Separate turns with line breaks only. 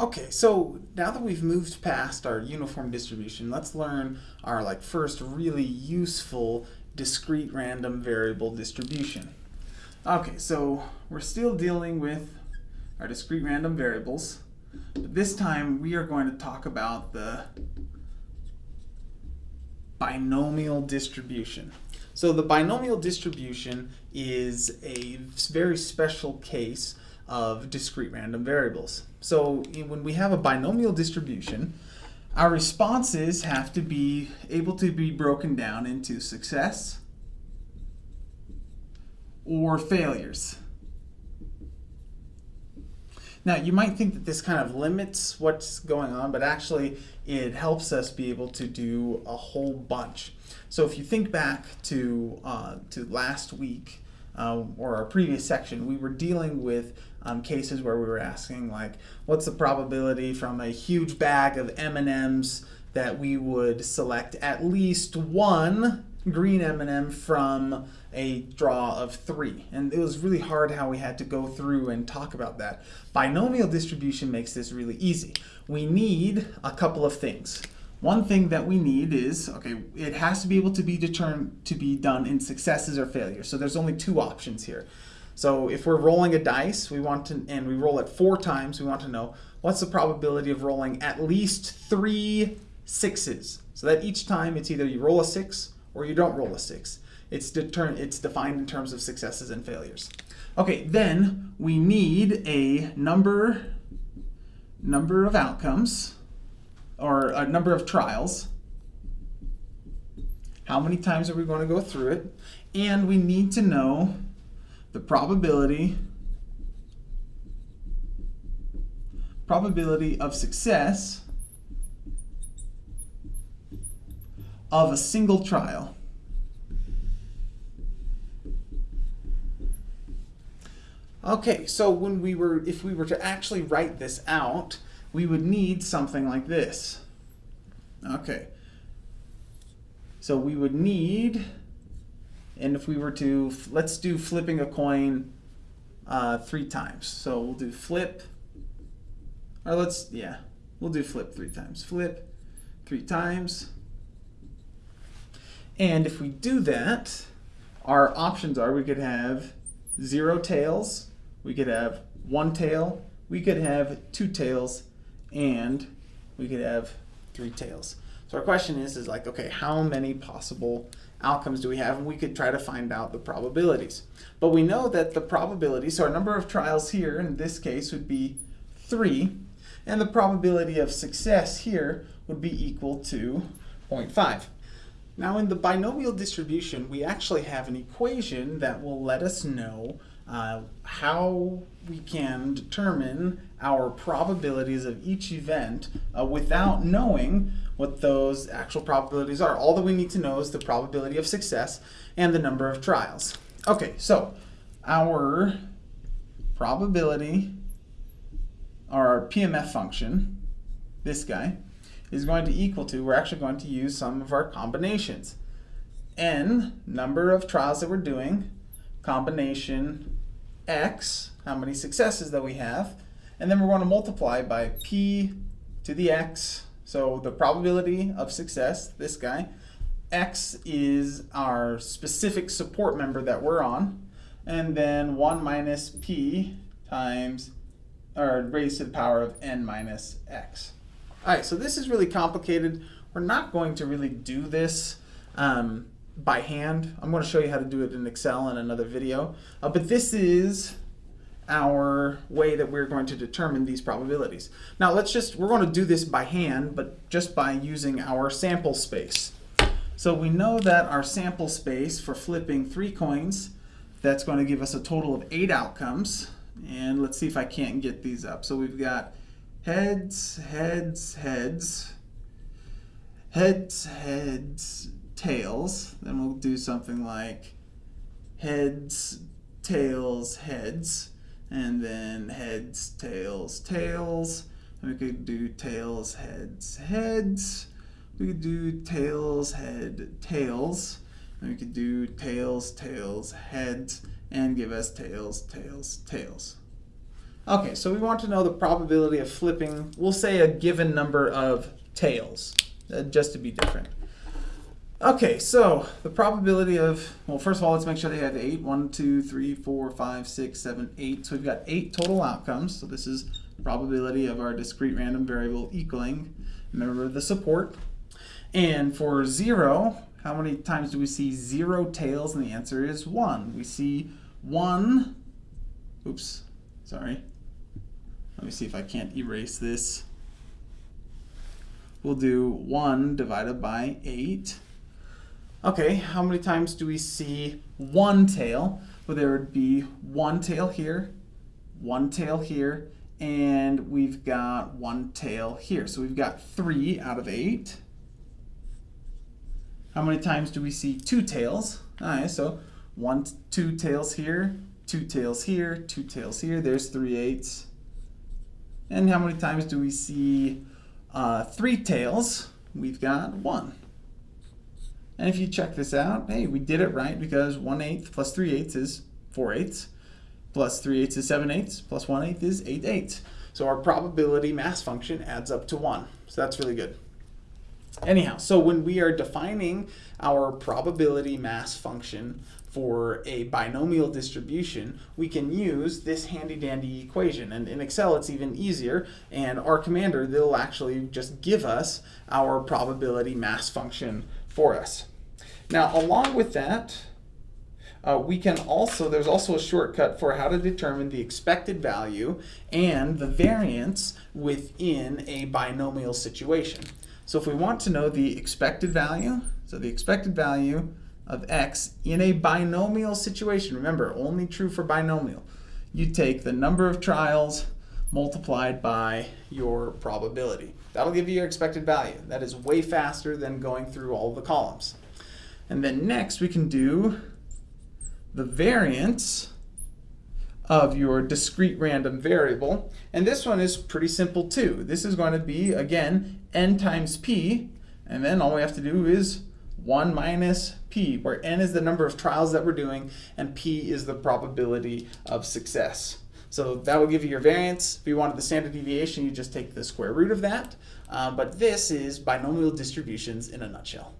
Okay, so now that we've moved past our uniform distribution, let's learn our like first really useful discrete random variable distribution. Okay, so we're still dealing with our discrete random variables, but this time we are going to talk about the binomial distribution. So the binomial distribution is a very special case of discrete random variables. So when we have a binomial distribution, our responses have to be able to be broken down into success or failures. Now you might think that this kind of limits what's going on, but actually it helps us be able to do a whole bunch. So if you think back to, uh, to last week, uh, or our previous section, we were dealing with um, cases where we were asking like, what's the probability from a huge bag of M&Ms that we would select at least one green M&M from a draw of three. And it was really hard how we had to go through and talk about that. Binomial distribution makes this really easy. We need a couple of things. One thing that we need is, okay, it has to be able to be determined to be done in successes or failures. So there's only two options here. So if we're rolling a dice, we want to, and we roll it four times, we want to know what's the probability of rolling at least three sixes. So that each time it's either you roll a six or you don't roll a six. It's, deter it's defined in terms of successes and failures. Okay, then we need a number, number of outcomes or a number of trials. How many times are we going to go through it? And we need to know the probability probability of success of a single trial. Okay, so when we were, if we were to actually write this out, we would need something like this. Okay. So we would need, and if we were to, let's do flipping a coin uh, three times. So we'll do flip, or let's, yeah, we'll do flip three times. Flip three times. And if we do that, our options are we could have zero tails, we could have one tail, we could have two tails, and we could have three tails. So our question is, is like, okay, how many possible outcomes do we have? And we could try to find out the probabilities. But we know that the probability, so our number of trials here in this case would be three, and the probability of success here would be equal to 0.5. Now in the binomial distribution, we actually have an equation that will let us know uh, how we can determine our probabilities of each event uh, without knowing what those actual probabilities are. All that we need to know is the probability of success and the number of trials. Okay, so our probability, our PMF function, this guy, is going to equal to, we're actually going to use some of our combinations. N, number of trials that we're doing, combination x, how many successes that we have, and then we're going to multiply by p to the x, so the probability of success, this guy, x is our specific support member that we're on, and then 1 minus p times, or raised to the power of n minus x. All right, so this is really complicated. We're not going to really do this um, by hand. I'm going to show you how to do it in Excel in another video. Uh, but this is our way that we're going to determine these probabilities. Now let's just, we're going to do this by hand, but just by using our sample space. So we know that our sample space for flipping three coins, that's going to give us a total of eight outcomes. And let's see if I can't get these up. So we've got heads, heads, heads, heads, heads, tails. Then we'll do something like heads, tails, heads, and then heads, tails, tails. And we could do tails, heads, heads. We could do tails, head, tails. And we could do tails, tails, heads, and give us tails, tails, tails. Okay, so we want to know the probability of flipping, we'll say a given number of tails, uh, just to be different. Okay, so the probability of, well, first of all, let's make sure they have eight. One, two, three, four, five, six, seven, eight. So we've got eight total outcomes. So this is probability of our discrete random variable equaling, remember the support. And for zero, how many times do we see zero tails? And the answer is one. We see one, oops, sorry. Let me see if I can't erase this. We'll do 1 divided by 8. Okay, how many times do we see one tail? Well, there would be one tail here, one tail here, and we've got one tail here. So we've got 3 out of 8. How many times do we see two tails? All right, so one, two tails here, two tails here, two tails here. There's 3 eighths. And how many times do we see uh, three tails? We've got one. And if you check this out, hey, we did it right because 1 eighth plus 3 eighths is 4 eighths, plus 3 eighths is 7 eighths, plus 1 eighth is 8 eighths. So our probability mass function adds up to 1. So that's really good. Anyhow, so when we are defining our probability mass function for a binomial distribution, we can use this handy dandy equation. And in Excel, it's even easier. And R Commander, they'll actually just give us our probability mass function for us. Now, along with that, uh, we can also, there's also a shortcut for how to determine the expected value and the variance within a binomial situation. So if we want to know the expected value, so the expected value of x in a binomial situation, remember, only true for binomial, you take the number of trials multiplied by your probability. That'll give you your expected value. That is way faster than going through all the columns. And then next we can do the variance of your discrete random variable. And this one is pretty simple too. This is going to be, again, n times p, and then all we have to do is 1 minus p, where n is the number of trials that we're doing, and p is the probability of success. So that will give you your variance. If you wanted the standard deviation, you just take the square root of that. Uh, but this is binomial distributions in a nutshell.